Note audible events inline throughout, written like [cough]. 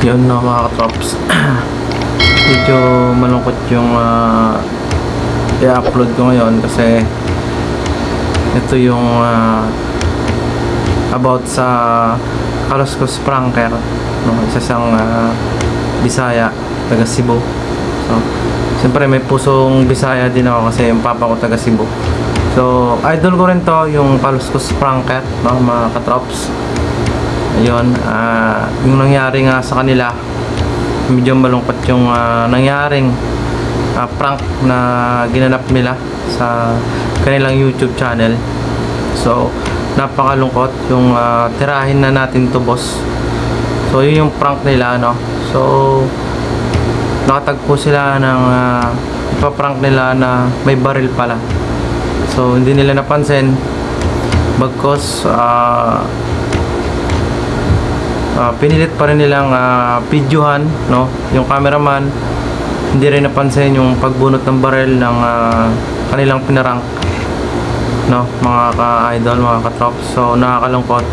Yun na mga katrops. [clears throat] Medyo malungkot yung ah, i-upload ko ngayon kasi ito yung ah, about sa Kaluskos Pranker no? isa siyang ah, Bisaya taga Cebu so siyempre may pusong Bisaya din ako kasi yung papa ko taga Cebu so idol ko rin to yung Kaluskos Pranker no? mga katrops ayun ah, yung nangyari nga sa kanila medyo malungkot yung ah, nangyaring ah, prank na ginanap nila sa kanilang YouTube channel. So, napakalungkot yung ah, tirahin na natin to boss. So, yun yung prank nila, no? So, nakatagpo sila ng uh, ipaprank nila na may baril pala. So, hindi nila napansin bagkos ah Ah, pinilit pa rin nilang uh, videohan no? Yung cameraman hindi rin napansin yung pagbunot ng barel ng ah, kanilang pinarang no? Mga ka-idol mga ka-trop so nakakalungkot.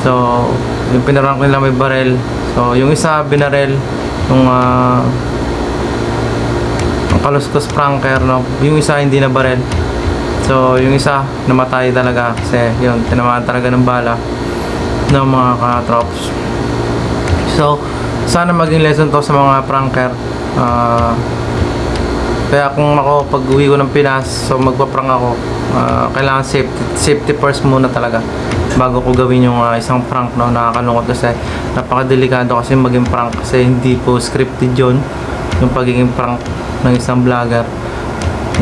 So yung pinarang nila may barel. So yung isa binarel yung uh, kaluskos pranker no? Yung isa hindi na barel. So yung isa namatay talaga kasi yun tinamaan talaga ng bala ng mga ka-trops. So, sana maging lesson to sa mga pranker. Ah, kaya kung ako pag uwi ko ng Pinas, so magpa-prank ako, ah, kailangan safety, safety first muna talaga bago ko gawin yung ah, isang prank no nakakalungkot kasi napakadelikado kasi maging prank kasi hindi po scripted yun yung pagiging prank ng isang vlogger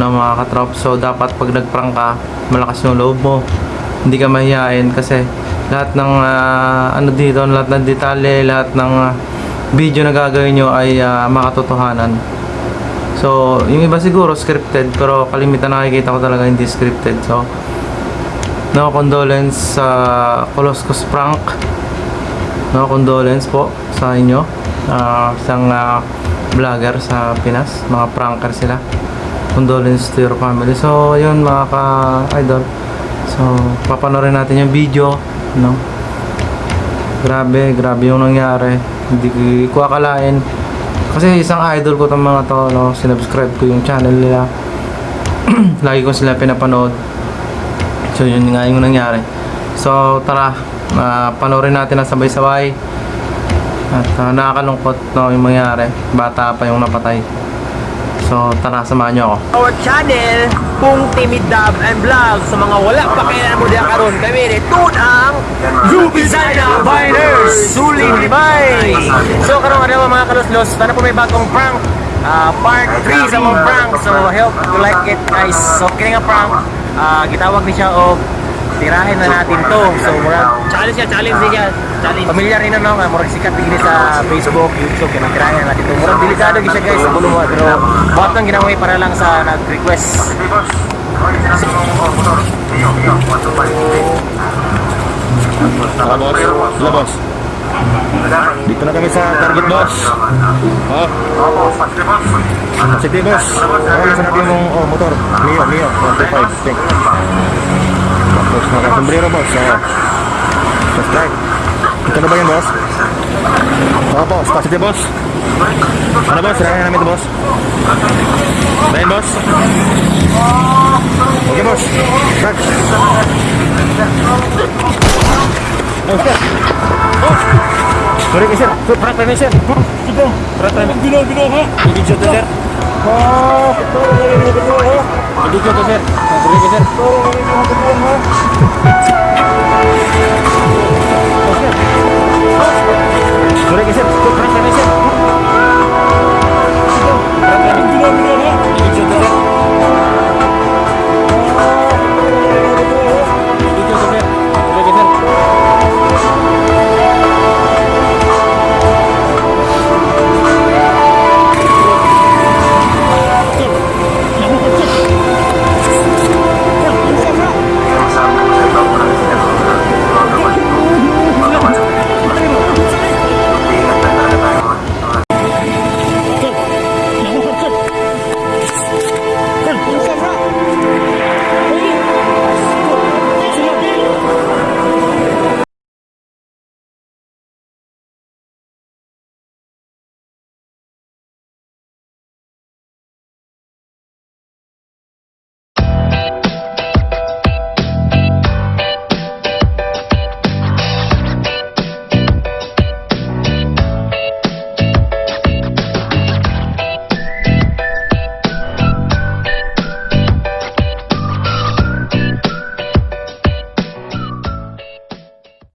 na mga katrop so dapat pag nagprank ka malakas yung loob mo hindi ka mahihain kasi lahat ng ah, ano dito, lahat ng detalye, lahat ng ah, video na gagawin nyo ay ah, makatotohanan. So, yung iba siguro scripted, pero kalimitan nakikita ko talaga hindi scripted. So, no condolence sa Coloscos prank. No condolence po sa inyo. Ah, isang ah, vlogger sa Pinas, mga pranker sila. Condolence to your family. So, yun mga ka-idol. So, papanorin natin yung video, no? Grabe, grabe yung nangyari. Hindi ko akalain. Kasi isang idol ko tong mga to, no? Sinubscribe ko yung channel nila. [clears throat] Lagi ko sila pinapanood. So, yun nga yung nangyari. So, tara, ah, panoorin natin na sabay-sabay. At ah, nakakalungkot no, yung mangyari. Bata pa yung napatay. So, tara, samahan nyo ako. our channel kung Timid Dab and Vlog. Sa mga wala pa kailan mo diya karon kami ni ang Zubizana Biners Suling Limay So karon ano mga kaluslos sana po may bagong prank. Ah, part 3 sa mga prank. So help to like it guys. So kini nga prank ah, gitawag ni siya og tirahin na natin to so murag challenge siya challenge siya challenge familiar rin no nga murag sikat din sa Facebook YouTube kaya tirahin na natin to murag delikado siya guys sa bulong pero buhat lang ginaway para lang sa nag-request Ah, boss. Sila, boss. Dito na kami sa target, boss. Oh. Sige, boss. Ano sa natin yung oh, motor? Mio, Mio. 125. Check. Tapos nakasombrero, boss. Oh. Just right. Ito na ba yan, boss? Oo, boss. Positive, boss. Ano, boss? Sirahin namin ito, boss. Dahil, boss. Okay, boss. Start. Oh, sir. Oh. Sorry, sir. Sir, prank kami, sir. Ito. Prank kami. Bilo, bilo, ha? Video to, sir. Oh, ito. Video to, kejar kejar